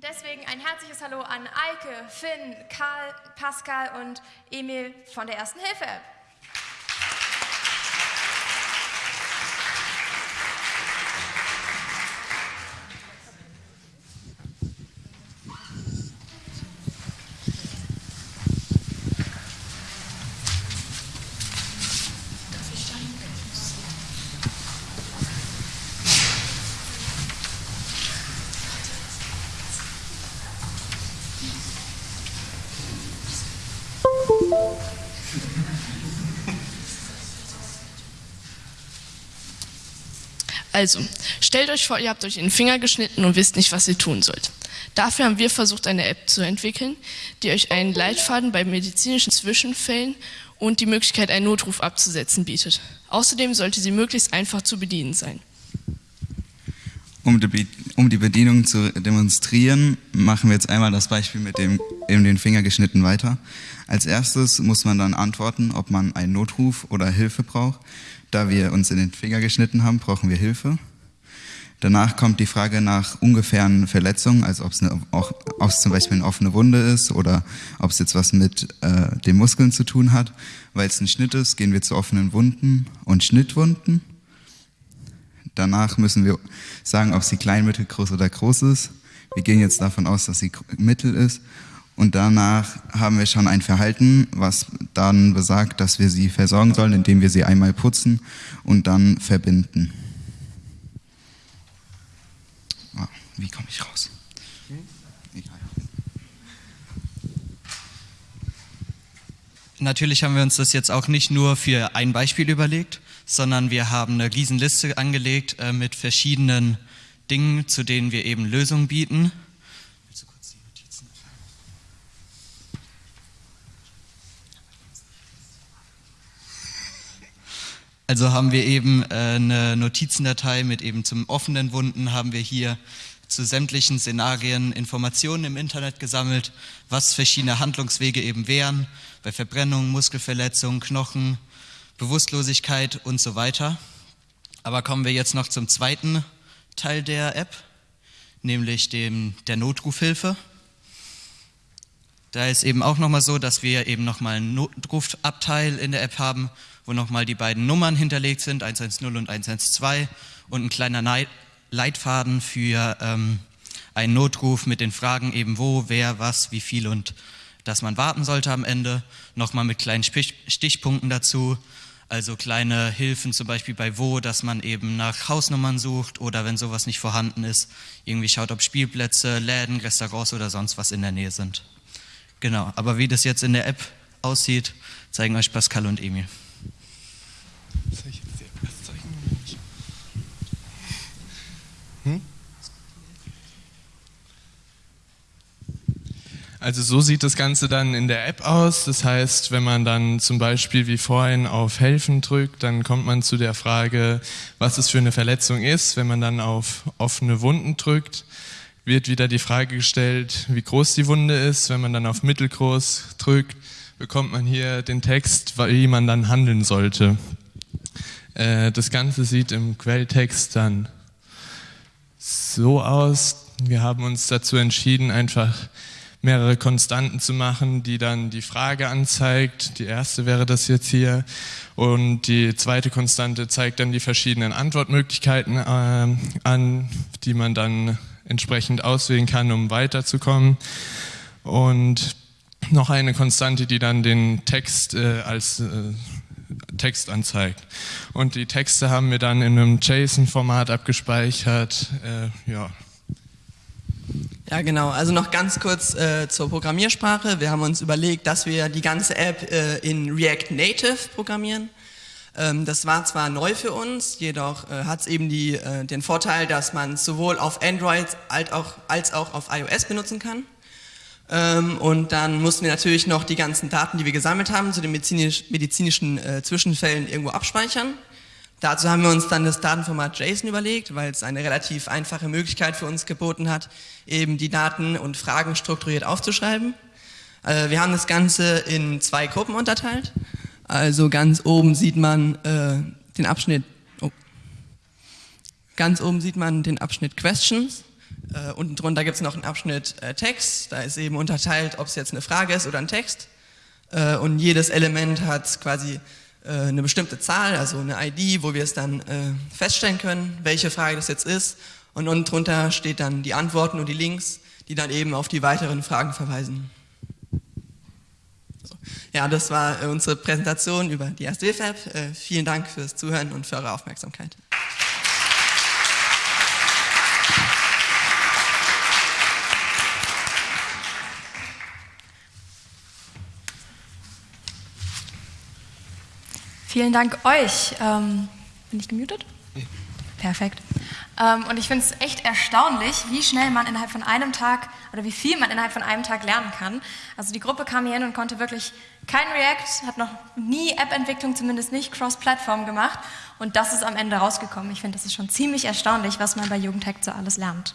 Deswegen ein herzliches Hallo an Eike, Finn, Karl, Pascal und Emil von der Ersten Hilfe App. Also, stellt euch vor, ihr habt euch in den Finger geschnitten und wisst nicht, was ihr tun sollt. Dafür haben wir versucht, eine App zu entwickeln, die euch einen Leitfaden bei medizinischen Zwischenfällen und die Möglichkeit, einen Notruf abzusetzen bietet. Außerdem sollte sie möglichst einfach zu bedienen sein. Um die, um die Bedienung zu demonstrieren, machen wir jetzt einmal das Beispiel mit dem in den Finger geschnitten weiter. Als erstes muss man dann antworten, ob man einen Notruf oder Hilfe braucht. Da wir uns in den Finger geschnitten haben, brauchen wir Hilfe. Danach kommt die Frage nach ungefähren Verletzungen, also ob es, eine, ob es zum Beispiel eine offene Wunde ist oder ob es jetzt was mit äh, den Muskeln zu tun hat. Weil es ein Schnitt ist, gehen wir zu offenen Wunden und Schnittwunden. Danach müssen wir sagen, ob sie klein, mittel, groß oder groß ist. Wir gehen jetzt davon aus, dass sie mittel ist. Und danach haben wir schon ein Verhalten, was dann besagt, dass wir sie versorgen sollen, indem wir sie einmal putzen und dann verbinden. Oh, wie komme ich raus? Natürlich haben wir uns das jetzt auch nicht nur für ein Beispiel überlegt, sondern wir haben eine Riesenliste angelegt äh, mit verschiedenen Dingen, zu denen wir eben Lösungen bieten. Also haben wir eben äh, eine Notizendatei mit eben zum offenen Wunden, haben wir hier zu sämtlichen Szenarien Informationen im Internet gesammelt, was verschiedene Handlungswege eben wären, bei Verbrennung, Muskelverletzung, Knochen, Bewusstlosigkeit und so weiter. Aber kommen wir jetzt noch zum zweiten Teil der App, nämlich dem, der Notrufhilfe. Da ist eben auch nochmal so, dass wir eben nochmal einen Notrufabteil in der App haben, wo nochmal die beiden Nummern hinterlegt sind, 110 und 112 und ein kleiner Leitfaden für ähm, einen Notruf mit den Fragen eben wo, wer, was, wie viel und dass man warten sollte am Ende. Nochmal mit kleinen Stichpunkten dazu, also kleine Hilfen zum Beispiel bei wo, dass man eben nach Hausnummern sucht oder wenn sowas nicht vorhanden ist, irgendwie schaut, ob Spielplätze, Läden, Restaurants oder sonst was in der Nähe sind. Genau, aber wie das jetzt in der App aussieht, zeigen euch Pascal und Emil. Hm? Also so sieht das Ganze dann in der App aus. Das heißt, wenn man dann zum Beispiel wie vorhin auf Helfen drückt, dann kommt man zu der Frage, was es für eine Verletzung ist. Wenn man dann auf offene Wunden drückt, wird wieder die Frage gestellt, wie groß die Wunde ist. Wenn man dann auf mittelgroß drückt, bekommt man hier den Text, wie man dann handeln sollte. Äh, das Ganze sieht im Quelltext dann so aus. Wir haben uns dazu entschieden, einfach mehrere Konstanten zu machen, die dann die Frage anzeigt. Die erste wäre das jetzt hier. Und die zweite Konstante zeigt dann die verschiedenen Antwortmöglichkeiten äh, an, die man dann entsprechend auswählen kann, um weiterzukommen. Und noch eine Konstante, die dann den Text äh, als äh, Text anzeigt. Und die Texte haben wir dann in einem JSON-Format abgespeichert. Äh, ja. Ja, genau. Also noch ganz kurz äh, zur Programmiersprache. Wir haben uns überlegt, dass wir die ganze App äh, in React Native programmieren. Ähm, das war zwar neu für uns, jedoch äh, hat es eben die, äh, den Vorteil, dass man sowohl auf Android als auch, als auch auf iOS benutzen kann. Ähm, und dann mussten wir natürlich noch die ganzen Daten, die wir gesammelt haben, zu den medizinisch, medizinischen äh, Zwischenfällen irgendwo abspeichern. Dazu haben wir uns dann das Datenformat JSON überlegt, weil es eine relativ einfache Möglichkeit für uns geboten hat, eben die Daten und Fragen strukturiert aufzuschreiben. Äh, wir haben das Ganze in zwei Gruppen unterteilt. Also ganz oben sieht man äh, den Abschnitt, oh, ganz oben sieht man den Abschnitt Questions Äh, unten drunter gibt es noch einen Abschnitt äh, Text, da ist eben unterteilt, ob es jetzt eine Frage ist oder ein Text. Äh, und jedes Element hat quasi eine bestimmte Zahl, also eine ID, wo wir es dann äh, feststellen können, welche Frage das jetzt ist. Und unten drunter steht dann die Antworten und die Links, die dann eben auf die weiteren Fragen verweisen. So. Ja, das war äh, unsere Präsentation über die erste Hilfe-App. Vielen Dank fürs Zuhören und für eure Aufmerksamkeit. Vielen Dank euch. Ähm, bin ich gemutet? Ja. Perfekt. Ähm, und ich finde es echt erstaunlich, wie schnell man innerhalb von einem Tag oder wie viel man innerhalb von einem Tag lernen kann. Also die Gruppe kam hier hin und konnte wirklich kein React, hat noch nie App-Entwicklung, zumindest nicht Cross-Plattform gemacht. Und das ist am Ende rausgekommen. Ich finde, das ist schon ziemlich erstaunlich, was man bei Jugendhack so alles lernt.